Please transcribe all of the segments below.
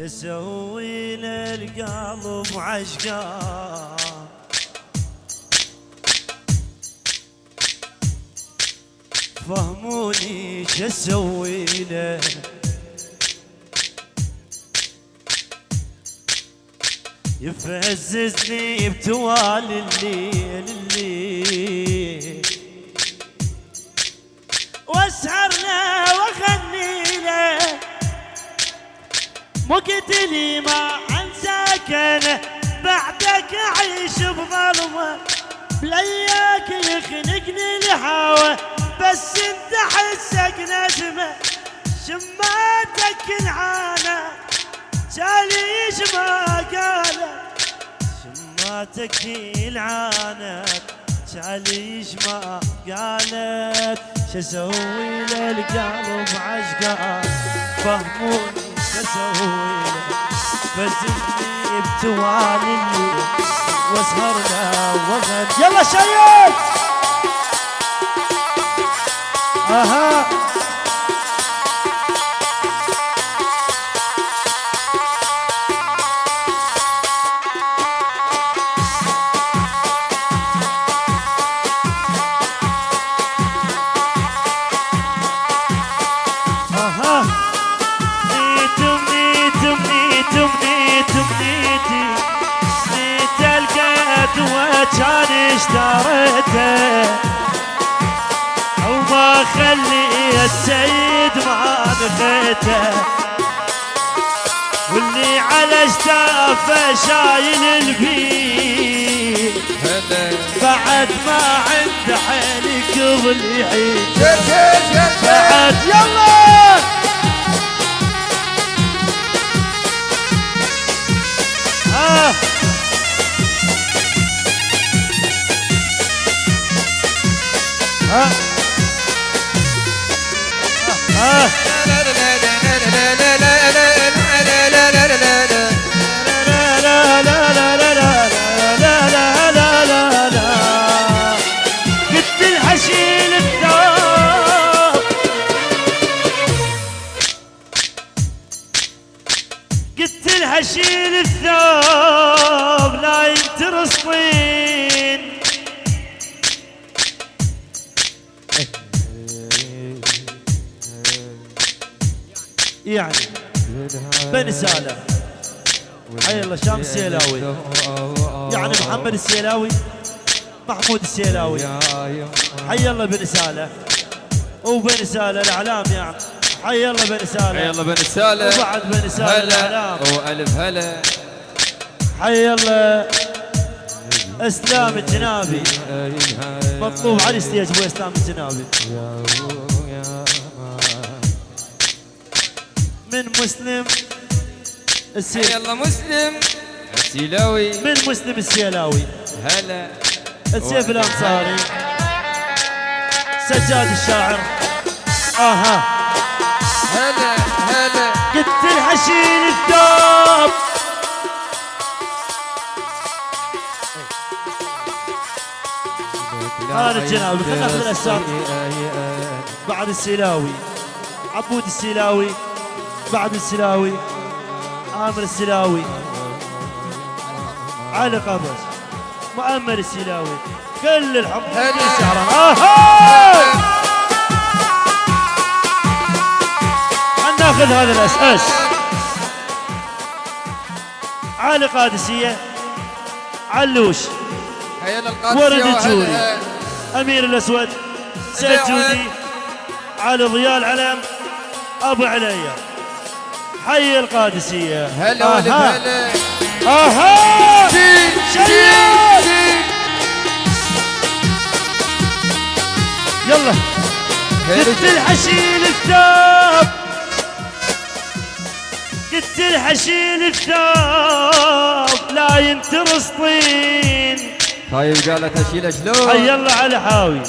يسوي القلب عشقا فهموني جسوي له يفززني بتوال الليل الليل واسهر له مقتلي ما انساك أنا. بعدك أعيش بظلمة. بلياك يخنقني الهوى. بس أنت حسك نجمة. شماتك العانه جاليش ما قالت شماتك العانت جاليش ما قالت شسوي للقلب عشقان فهموني. سوينا فزتني بتوانمي وسهرنا وغد. يلا شيخ! أها! شايل الفيل بعد ما عند حيلك ضليعي بعد يلا آه آه آه آه يعني. بني سالم. حي الله شام السيلاوي. يعني محمد السيلاوي محمود السيلاوي. حي الله بن ساله وبن ساله الإعلام يعني. حي الله بن ساله يلا بن سالم. وبعد بن ساله هلا الإعلام. وألف هلا. حي الله. إسلام الجنابي. مطلوب على الستيج ابو إسلام الجنابي. من مسلم السي... يلا مسلم. السيلاوي. من مسلم السيلاوي. هلا. السيف الأنصاري. سجاد الشاعر. آها. هلا هلا. قلت الحشيل الثوب هذا الجنابي، خلنا ناخذ الأساس. بعد السيلاوي. عبود السيلاوي. بعد السيلاوي عامر السيلاوي علي قبس مؤمل السيلاوي كل سهران آها! خلنا ناخذ هذا الأساس. علي قادسية. علوش. ورد. الجوري. أمير الأسود. سيد. جودي. علي ضياء العلم. أبو عليا. حي القادسية. هلا آها. هلا. آها. يلا. قلت هلا. الحشيل الثوب قلت الحشيل الثوب لا ينترس طين طيب قالت اشيله حي شلون الله على حاوي.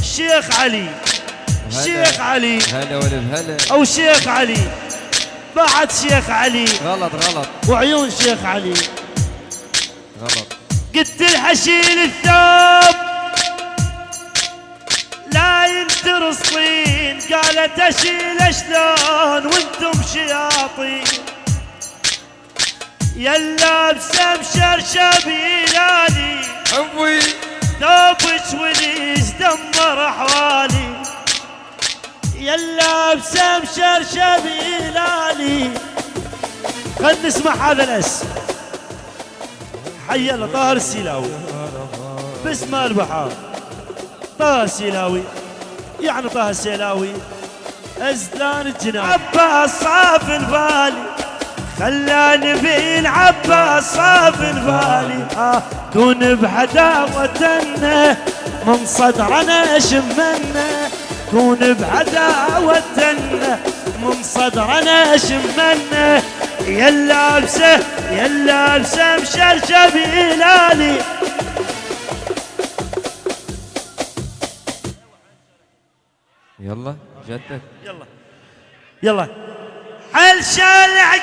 الشيخ علي. الشيخ علي. هلا والف هلا. أو شيخ علي. بعد شيخ علي. غلط غلط. وعيون شيخ علي. غلط. قلت الحشيل الثوب. لا ينترس طين قالت أشيل شلون وأنتم شياطين. يلا بسمشر شبيلاني حبي ثوبك وليس دمر أحوالي. يلا بسمشر شبيلاني. خلنا نسمع هذا الاسم. حي الله طاهر السيلاوي. باسم البحار طه السيلاوي. يعني طه السيلاوي. أزلان الجنان. عباس صاف البالي خلاني بين عباس صاف البالي آه كون بعداوتنا من صدرنا شمنا كون بعداوتنا من صدرنا شمنا يلا لابسه يلا لابسه مشرشب هلالي يلا جدك. يلا. يلا. حل شالع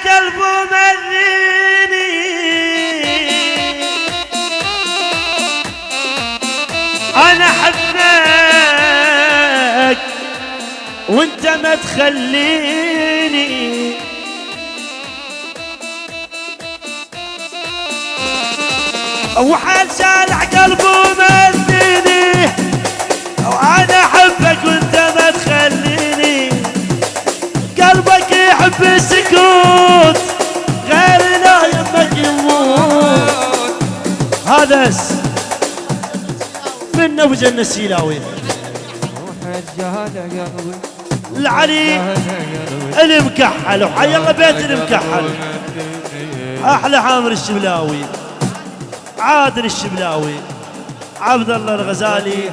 ما تخليني. وحال شالع قلبه مريني وأنا أحبك وأنت ما تخليني. قلبك يحب السكوت غير لا يمك يموت. هذا من أبو جنة السيلاوي. روح الجهل يا قلبي. العلي المكحل وحي الله بيت المكحل أحلى حامر الشبلاوي. عادل الشبلاوي. عبد الله الغزالي.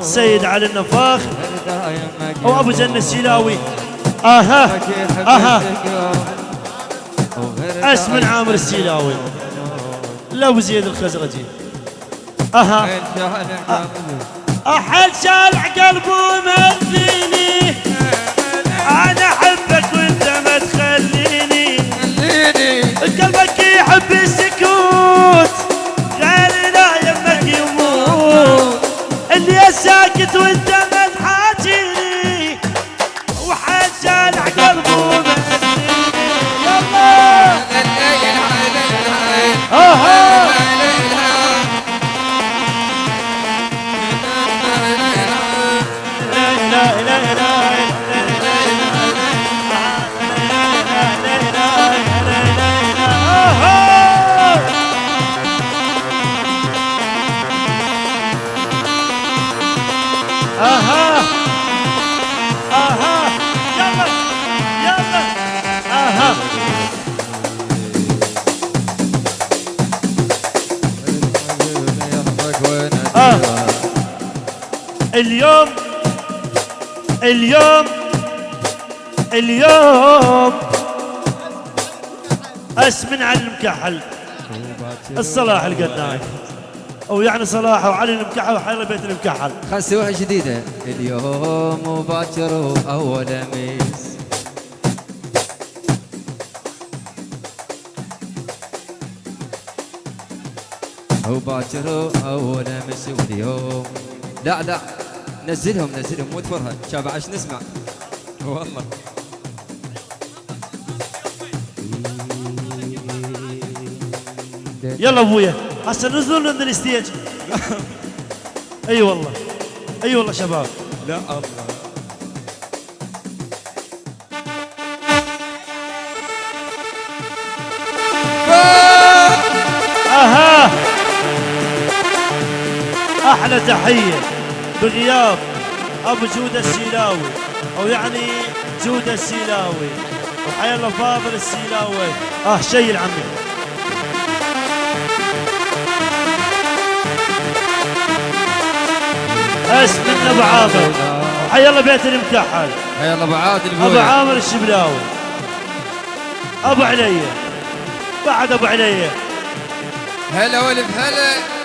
سيد علي النفاخ. دايمك أو ابو جنة السيلاوي. أها أها. اسم عامر السيلاوي. لا أبو زيد الخزرجي. أها. أحل شارع قلبه مديني اليوم اليوم اليوم. أسمن على المكحل الصلاح القداي أو يعني صلاح وعلي المكحل وحيلا بيت المكحل خلنا نسويها جديدة اليوم وباكر أول أميس. وباكر أول أمس واليوم لا لا نزلهم نزلهم مو تفرها شابع عش نسمع. والله. يلا أبويا هسه نزلوا من الستيج. أي والله أي والله شباب. لا الله. أحلى تحية بغياب أبو جوده السيلاوي أو يعني جوده السيلاوي. وحيا الله فاضل السيلاوي. آه شيل عمي اسم أبو عامر حيا الله بيت المكحل يلا أبو عادل أبو. عامر الشبلاوي. أبو علي بعد أبو علي هلا ولف هلا.